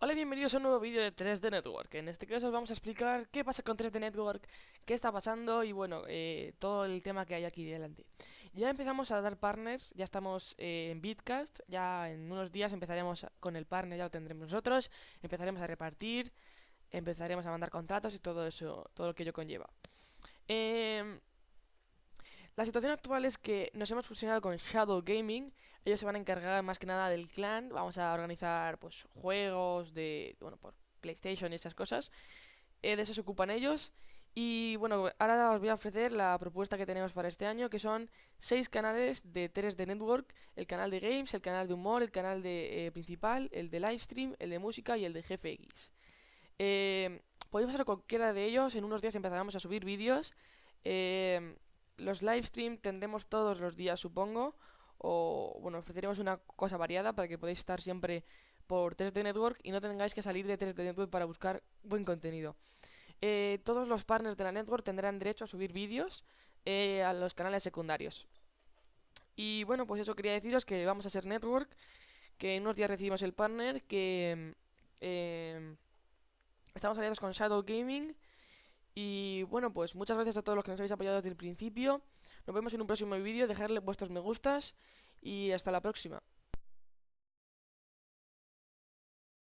Hola y bienvenidos a un nuevo vídeo de 3D Network. En este caso os vamos a explicar qué pasa con 3D Network, qué está pasando y bueno, eh, todo el tema que hay aquí delante. Ya empezamos a dar partners, ya estamos eh, en Bitcast, ya en unos días empezaremos con el partner, ya lo tendremos nosotros, empezaremos a repartir, empezaremos a mandar contratos y todo eso, todo lo que ello conlleva. Eh, la situación actual es que nos hemos fusionado con Shadow Gaming. Ellos se van a encargar más que nada del clan. Vamos a organizar pues juegos de bueno por PlayStation y esas cosas. Eh, de eso se ocupan ellos. Y bueno, ahora os voy a ofrecer la propuesta que tenemos para este año, que son seis canales de 3D Network, el canal de games, el canal de humor, el canal de eh, principal, el de livestream, el de música y el de GFX. Eh, podéis pasar cualquiera de ellos, en unos días empezaremos a subir vídeos. Eh, los live stream tendremos todos los días, supongo. O, bueno, ofreceremos una cosa variada para que podáis estar siempre por 3D Network y no tengáis que salir de 3D Network para buscar buen contenido. Eh, todos los partners de la network tendrán derecho a subir vídeos eh, a los canales secundarios. Y bueno, pues eso quería deciros que vamos a ser network, que en unos días recibimos el partner, que eh, estamos aliados con Shadow Gaming y bueno, pues muchas gracias a todos los que nos habéis apoyado desde el principio. Nos vemos en un próximo vídeo, dejadle vuestros me gustas y hasta la próxima.